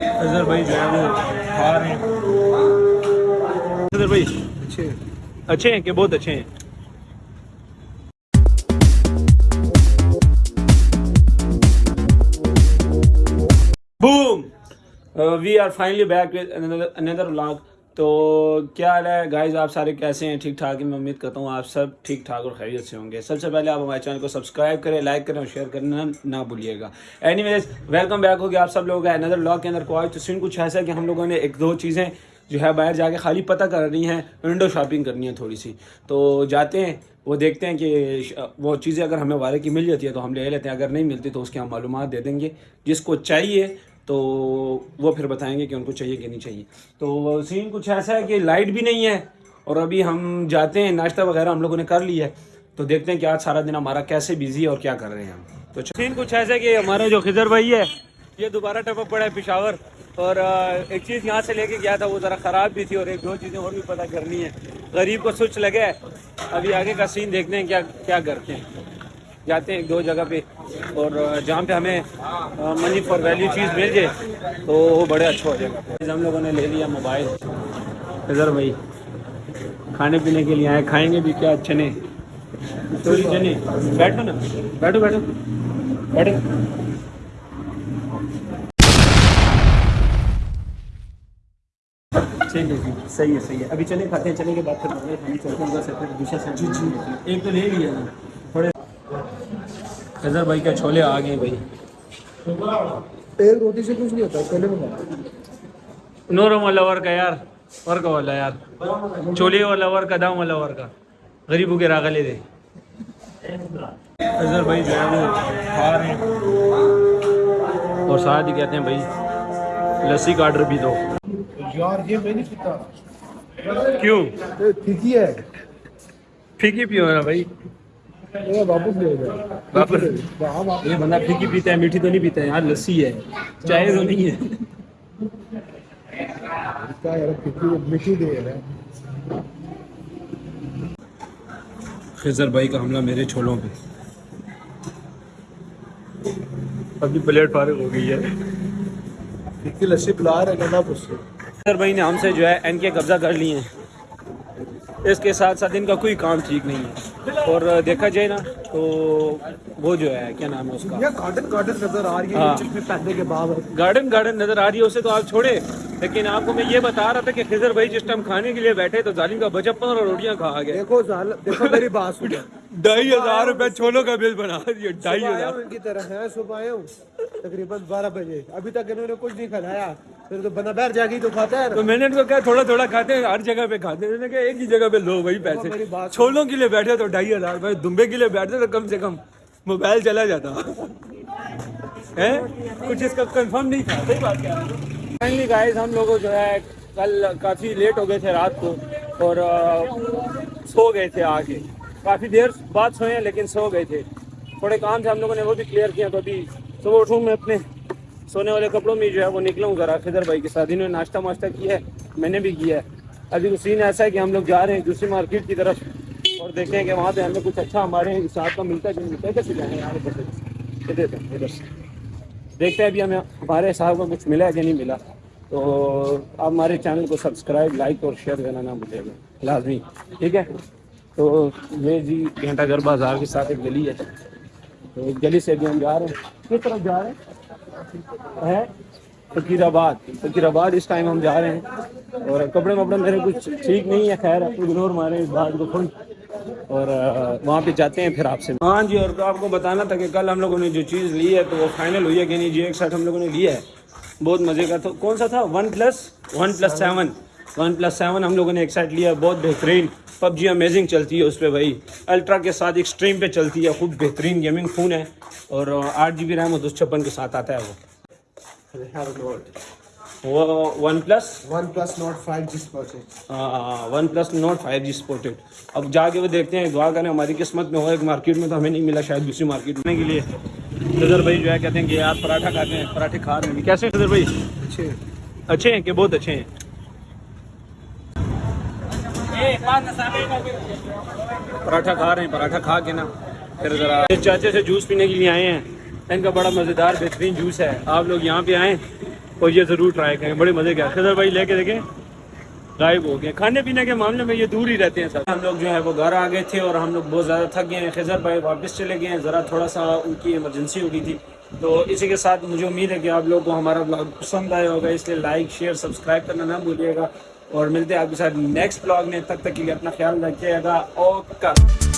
اظہر بھائی جو ہے وہ کھا رہے ہیں۔ اظہر بھائی۔ اچھے اچھے ہیں کہ بہت اچھے ہیں؟ Boom. We are finally back another vlog تو کیا حال ہے؟ گائز آپ سارے کیسے ہیں؟ ٹھیک ٹھاک میں امید کرتا ہوں آپ سب ٹھیک ٹھاک اور خیریت سے ہوں گے۔ سب سے پہلے آپ ہمارے چینل کو سبسکرائب کریں لائک کریں اور شیئر کرنا نہ بھولیے گا۔ اینی ویز ویلکم بیک ہو گیا آپ سب لوگ ہیں اندر ولاگ کے اندر کو۔ آج تو سین کچھ ایسا ہے کہ ہم لوگوں نے ایک دو چیزیں جو ہے باہر جا کے خالی پتہ کر رہی ہیں ونڈو شاپنگ کرنی ہے تھوڑی سی۔ تو جاتے ہیں، وہ دیکھتے ہیں کہ وہ چیزیں اگر ہمیں والے کی مل جاتی ہے تو ہم لے لیتے ہیں، اگر نہیں ملتی تو اس کی ہم معلومات دے دیں گے۔ جس کو چاہیے تو وہ پھر بتائیں گے کہ ان کو چاہیے کہ نہیں چاہیے۔ تو سین کچھ ایسا ہے کہ لائٹ بھی نہیں ہے اور ابھی ہم جاتے ہیں، ناشتہ وغیرہ ہم لوگوں نے کر لیا ہے۔ تو دیکھتے ہیں کہ آج سارا دن ہمارا کیسے بزی ہے اور کیا کر رہے ہیں ہم۔ تو سین کچھ ایسا ہے کہ ہمارا جو خضر بھائی ہے، یہ دوبارہ ٹپک پڑا ہے پشاور۔ اور ایک چیز یہاں سے لے کے گیا تھا، وہ ذرا خراب بھی تھی اور ایک دو چیزیں اور بھی پتہ کرنی ہے غریب کو سوچ لگے۔ ہے ابھی آگے کا سین دیکھتے ہیں کیا کیا کرتے ہیں۔ جاتے ہیں ایک دو جگہ پہ اور جہاں پہ ہمیں منی فار ویلیو چیز مل جائے تو وہ بڑے اچھا ہو جائے گا ہم لوگوں نے لے لیا موبائل اظہر بھائی کھانے پینے کے لیے آئے کھائیں گے بھی کیا چنے چوری چنے بیٹھو نا بیٹھو بیٹھو بیٹھو ٹھیک ہے صحیح ہے صحیح ہے ابھی چنے کھاتے ہیں چنے کے بعد پھر ہم ہیں دوسرا ایک تو لے لیا نا اظہر بھائی کا چھولے آ گئے بھائی۔ ایک روٹی سے کچھ نہیں ہوتا پہلے بنا نورم والا ور کا یار ور کا والا یار۔ چولے والا ور کا دام والا ور کا۔ غریبوں کے راغلے دے۔ اظہر بھائی جو ہے وہ کھا رہے ہیں۔ اور ساتھ ہی کہتے ہیں بھائی لسی کا آرڈر بھی دو۔ یار یہ میں نہیں پیتا۔ کیوں؟ ہی ہے۔ پھیکی پیو نا بھائی۔ واپس لے جائے واپس؟ وہاں واپس۔ یہ بندہ پھیکی پیتا ہے میٹھی تو نہیں پیتا ہے یار لسی ہے۔ چائے تو نہیں ہے۔ خضر بھائی کا حملہ میرے چھولوں پہ۔ ابھی پلیٹ فارغ ہو گئی ہے۔ ٹھیک لسی پلا رہا ہے نا اس سے۔ خضر بھائی نے ہم سے جو ہے ان کے قبضہ کر لیے ہیں۔ اس کے ساتھ ساتھ ان کا کوئی کام ٹھیک نہیں ہے۔ اور دیکھا جائے نا تو وہ جو ہے کیا نام ہے اس کا؟ گارڈن گارڈن نظر آ رہی ہے ہاں۔ کے گارڈن گارڈن نظر آ رہی ہے اسے تو آپ چھوڑے لیکن آپ کو میں یہ بتا رہا تھا کہ خضر بھائی جس ٹائم کھانے کے لیے بیٹھے تو ظالم کا بچپن اور روٹیاں کھا گئے۔ دیکھو دیکھو میری بات سنو۔ ڈھائی ہزار روپے چھولوں کا بل بنا دیا ڈھائی ہزار۔ ان کی طرح ہے صبح آیا ہوں تقریباً بارہ بجے۔ ابھی تک انہوں نے کچھ نہیں کھلایا۔ پھر تو بندہ باہر جا کے تو کھاتا ہے تو میں نے ان کو کہا تھوڑا تھوڑا کھاتے ہیں ہر جگہ پہ کھاتے ہیں۔ کہا ایک ہی جگہ پہ لو وہی میری پیسے چھولوں کے لیے بیٹھے تو ڈھائی ہزار روپے دمبے کے لیے بیٹھتے تو کم سے کم موبائل چلا جاتا۔ ہے کچھ اس کا کنفرم نہیں تھا۔ صحیح بات کیا فائنلی گائز ہم لوگوں جو ہے کل کافی لیٹ ہو گئے تھے رات کو اور سو گئے تھے آ کے کافی دیر بعد سوئے ہیں لیکن سو گئے تھے۔ تھوڑے کام تھے ہم لوگوں نے وہ بھی کلیئر کیا تو ابھی صبح اٹھوں میں اپنے سونے والے کپڑوں میں جو ہے وہ نکلا ہوں ذرا خضر بھائی کے ساتھ انہوں نے ناشتہ واشتہ کیا ہے، میں نے بھی کیا ہے۔ ابھی سین ایسا ہے کہ ہم لوگ جا رہے ہیں دوسری مارکیٹ کی طرف اور دیکھتے ہیں کہ وہاں پہ ہمیں کچھ اچھا ہمارے حساب کا ملتا ہے کہ نہیں ملتا ہے۔ کیسے جائیں؟ گے یار ادھر سے ادھر ادھر۔ سے دیکھتے ہیں ابھی ہمیں ہمارے حساب کا کچھ ملا ہے کہ نہیں ملا۔ تو آپ ہمارے چینل کو سبسکرائب، لائک اور شیئر کرنا نہ بھولے گا لازمی۔ ٹھیک ہے؟ تو یہ جی گھنٹہ گھر بازار کے ساتھ ایک گلی ہے۔ تو ایک گلی سے ابھی ہم جا رہے ہیں۔ کس طرف جا رہے ہیں؟ فقیر آباد۔ فقیر آباد اس ٹائم ہم جا رہے ہیں۔ اور کپڑے وپڑے میرے کچھ ٹھیک نہیں ہے، خیر اگنور مارے، اس بات کو تھوڑی اور وہاں پہ جاتے ہیں پھر آپ سے۔ ہاں جی اور آپ کو بتانا تھا کہ کل ہم لوگوں نے جو چیز لی ہے تو وہ فائنل ہوئی ہے کہ نہیں؟ جی ایک سیٹ ہم لوگوں نے لیا ہے۔ بہت مزے کا تو کون سا تھا؟ One plus? One plus seven. One plus seven ہم لوگوں نے ایک سیٹ لیا ہے بہت بہترین۔ پب جی امیزنگ چلتی ہے اس پہ بھائی۔ الٹرا کے ساتھ ایکسٹریم پہ چلتی ہے خوب بہترین گیمنگ فون ہے۔ اور آٹھ جی بی ریم اور دو سو چھپن کے ساتھ آتا ہے وہ۔ One plus one plus note five جس percent one plus note five G supported اب جا کے وہ دیکھتے ہیں دعا کریں ہماری قسمت میں ہو ایک مارکیٹ میں تو ہمیں نہیں ملا شاید دوسری مارکیٹ میں۔ کے لیے نظر بھائی جو ہے کہتے ہیں کہ آپ پراٹھا کھاتے ہیں پراٹھے کھا رہے ہیں۔ کیسے ہیں نظر بھائی؟ اچھے اچھے ہیں کہ بہت اچھے ہیں؟ پراٹھا کھا رہے ہیں پراٹھا کھا کے نا پھر ذرا چاچے سے جوس پینے کے لیے آئے ہیں۔ ان کا بڑا مزیدار بہترین جوس ہے۔ آپ لوگ یہاں پہ آئیں۔ اور یہ ضرور ٹرائی کریں بڑے مزے کے خضر بھائی لے کے دیکھیں، غائب ہو گئے۔ کھانے پینے کے معاملے میں یہ دور ہی رہتے ہیں سر ہم لوگ جو ہے وہ گھر آ گئے تھے اور ہم لوگ بہت زیادہ تھک گئے ہیں۔ خضر بھائی واپس چلے گئے ہیں۔ ذرا تھوڑا سا ان کی ایمرجنسی ہو گئی تھی۔ تو اسی کے ساتھ مجھے امید ہے کہ آپ لوگوں کو ہمارا بلاگ پسند آیا ہوگا۔ اس لیے لائک شیئر سبسکرائب کرنا نہ بھولیے گا۔ اور ملتے ہیں آپ کے ساتھ نیکسٹ بلاگ میں۔ تب تک کے لیے اپنا خیال رکھیے گا۔ اوکے۔